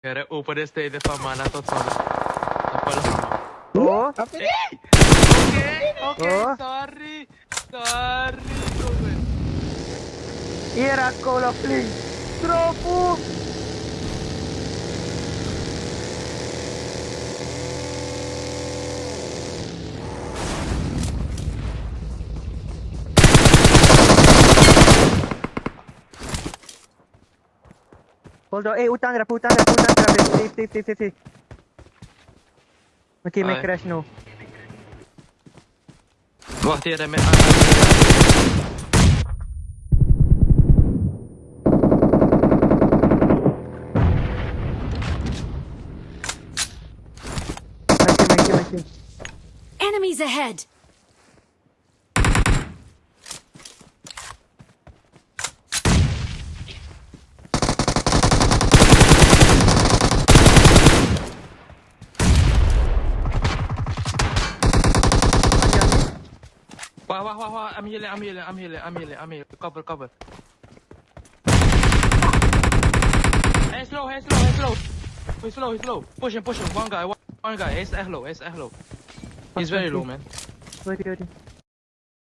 Care उपरस्ते de faimana tot solo. Apolo. Oh, ¿Ah, apa? Eh, okay, okay, sorry. Sorry, Era acolo plin. Tropu! Hold on. Eh, utang grab, utang grab, utang grab. Safe, safe, safe, safe, safe. Okay, may crash no. Wah, tiada me. Masih, masih, masih. Enemies ahead! Wah, wah, wah, wah. I'm healing, I'm healing, I'm healing, I'm healing, I'm healing. Cover, cover. Hey, slow, hey, slow, hey, slow. He's slow, he's slow. Push him, push him. One guy, one, one guy. He's low, he's low. He's very low, man. Wait, wait.